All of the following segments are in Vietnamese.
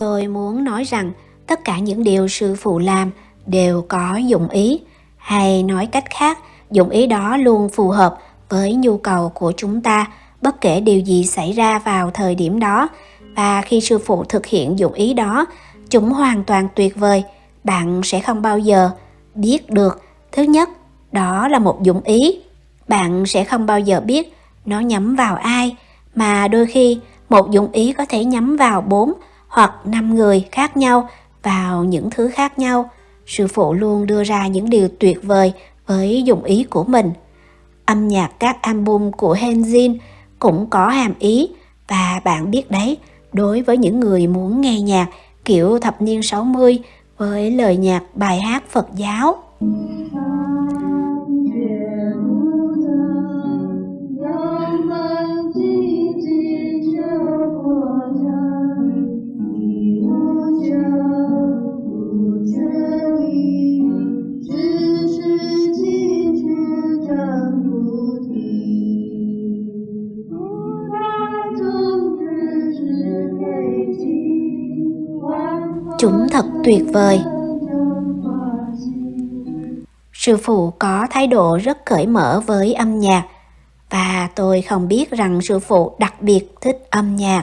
Tôi muốn nói rằng tất cả những điều sư phụ làm đều có dụng ý, hay nói cách khác, dụng ý đó luôn phù hợp với nhu cầu của chúng ta bất kể điều gì xảy ra vào thời điểm đó. Và khi sư phụ thực hiện dụng ý đó chúng hoàn toàn tuyệt vời. Bạn sẽ không bao giờ biết được. Thứ nhất đó là một dụng ý. Bạn sẽ không bao giờ biết nó nhắm vào ai mà đôi khi một dụng ý có thể nhắm vào bốn hoặc năm người khác nhau vào những thứ khác nhau sư phụ luôn đưa ra những điều tuyệt vời với dụng ý của mình âm nhạc các album của Henzin cũng có hàm ý và bạn biết đấy, đối với những người muốn nghe nhạc kiểu thập niên 60 với lời nhạc bài hát Phật giáo. Chúng thật tuyệt vời. Sư phụ có thái độ rất cởi mở với âm nhạc, và tôi không biết rằng sư phụ đặc biệt thích âm nhạc.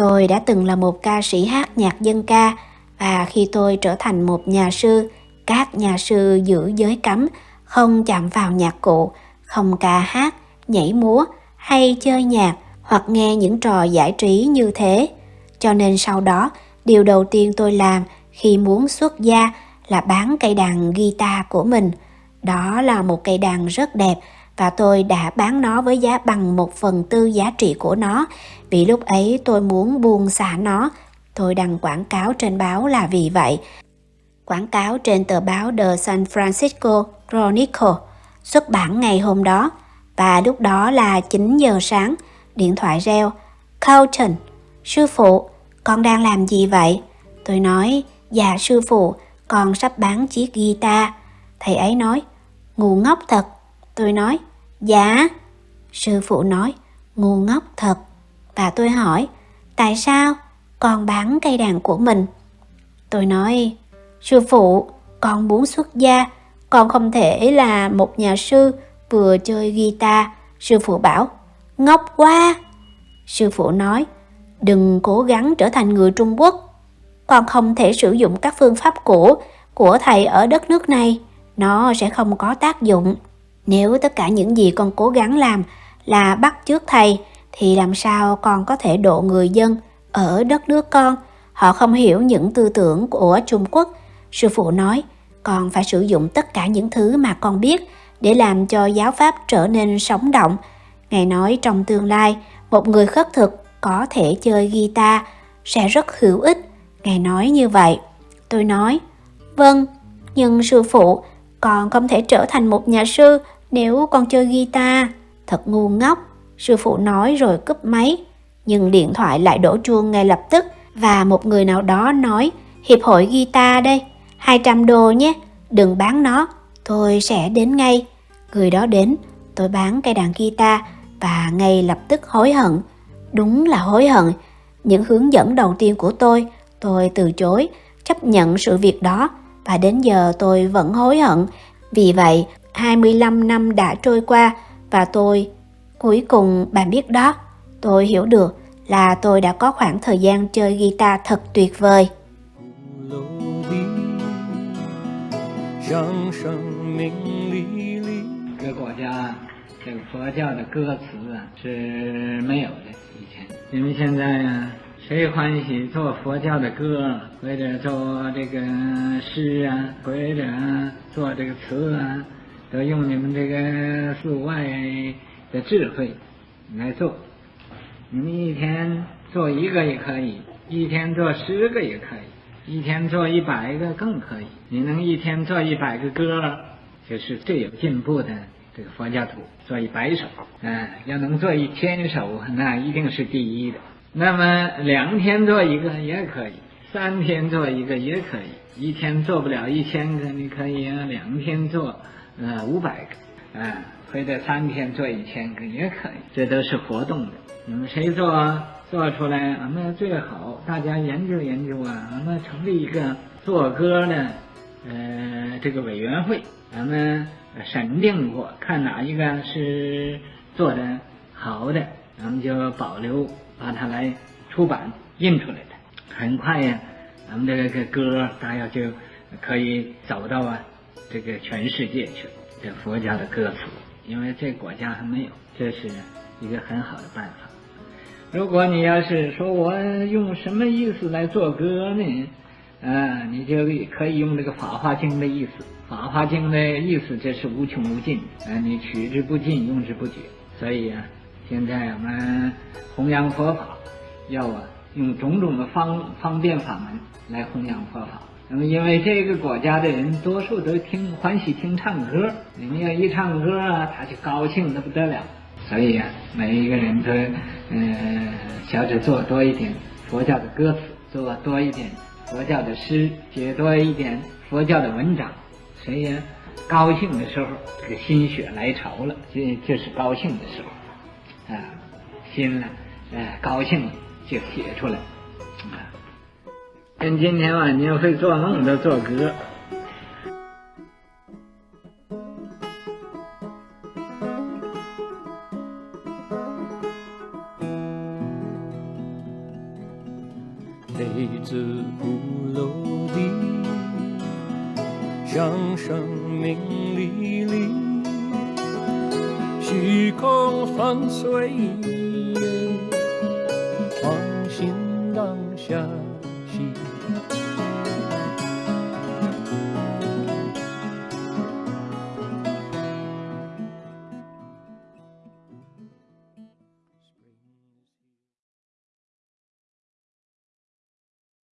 Tôi đã từng là một ca sĩ hát nhạc dân ca và khi tôi trở thành một nhà sư, các nhà sư giữ giới cấm, không chạm vào nhạc cụ, không ca hát, nhảy múa hay chơi nhạc hoặc nghe những trò giải trí như thế. Cho nên sau đó, điều đầu tiên tôi làm khi muốn xuất gia là bán cây đàn guitar của mình. Đó là một cây đàn rất đẹp và tôi đã bán nó với giá bằng một phần tư giá trị của nó vì lúc ấy tôi muốn buông xả nó. Tôi đăng quảng cáo trên báo là vì vậy. Quảng cáo trên tờ báo The San Francisco Chronicle xuất bản ngày hôm đó và lúc đó là 9 giờ sáng, điện thoại reo. Carlton, sư phụ, con đang làm gì vậy? Tôi nói, dạ sư phụ, con sắp bán chiếc guitar. Thầy ấy nói, ngu ngốc thật. Tôi nói, dạ. Sư phụ nói, ngu ngốc thật. Và tôi hỏi, tại sao con bán cây đàn của mình? Tôi nói, sư phụ, con muốn xuất gia, con không thể là một nhà sư vừa chơi guitar. Sư phụ bảo, ngốc quá. Sư phụ nói, đừng cố gắng trở thành người Trung Quốc. Con không thể sử dụng các phương pháp cũ của thầy ở đất nước này. Nó sẽ không có tác dụng. Nếu tất cả những gì con cố gắng làm là bắt chước thầy thì làm sao con có thể độ người dân ở đất nước con? Họ không hiểu những tư tưởng của Trung Quốc. Sư phụ nói, con phải sử dụng tất cả những thứ mà con biết để làm cho giáo pháp trở nên sống động. Ngài nói trong tương lai, một người khất thực có thể chơi guitar sẽ rất hữu ích. Ngài nói như vậy. Tôi nói, vâng, nhưng sư phụ, con không thể trở thành một nhà sư nếu con chơi guitar. Thật ngu ngốc, sư phụ nói rồi cúp máy. Nhưng điện thoại lại đổ chuông ngay lập tức và một người nào đó nói Hiệp hội guitar đây, 200 đô nhé, đừng bán nó, tôi sẽ đến ngay. Người đó đến, tôi bán cây đàn guitar và ngay lập tức hối hận. Đúng là hối hận. Những hướng dẫn đầu tiên của tôi, tôi từ chối, chấp nhận sự việc đó và đến giờ tôi vẫn hối hận. Vì vậy, 25 năm đã trôi qua và tôi, cuối cùng bạn biết đó, tôi hiểu được là tôi đã có khoảng thời gian chơi guitar thật tuyệt vời. 让生命历历。各国家这个佛教的歌词啊是没有的，以前，因为现在啊 谁欢喜做佛教的歌，或者做这个诗啊，或者做这个词啊，都用你们这个寺外的智慧来做。你们一天做一个也可以，一天做十个也可以，一天做一百个更可以。你能一天做一百个歌，就是最有进步的这个佛教徒。做一百首，嗯，要能做一千首，那一定是第一的。那么两天做一个也可以，三天做一个也可以，一天做不了一千个，你可以啊，两天做呃五百个，啊，或者三天做一千个也可以，这都是活动的。你们谁做做出来，俺们最好大家研究研究啊，俺们成立一个做歌的呃这个委员会，咱们审定过，看哪一个是做的好的，咱们就保留。把它来出版印出来的，很快呀，咱们的这个歌大家就可以走到啊这个全世界去了。这佛家的歌词，因为这国家还没有，这是一个很好的办法。如果你要是说我用什么意思来做歌呢？啊，你就可以用这个《法华经》的意思，《法华经》的意思这是无穷无尽，啊，你取之不尽，用之不绝，所以啊。现在我们弘扬佛法，要啊用种种的方方便法门来弘扬佛法。那么，因为这个国家的人多数都听欢喜听唱歌，你们要一唱歌啊，他就高兴的不得了。所以啊，每一个人都嗯，小者做多一点佛教的歌词，做多一点佛教的诗，写多一点佛教的文章。谁呀高兴的时候，这个心血来潮了，这就是高兴的时候。啊，心了，哎，高兴了就写出来，啊，跟今天晚上会做梦的做歌。泪自不落地，向生命历历。虚空放随缘，放心当下息。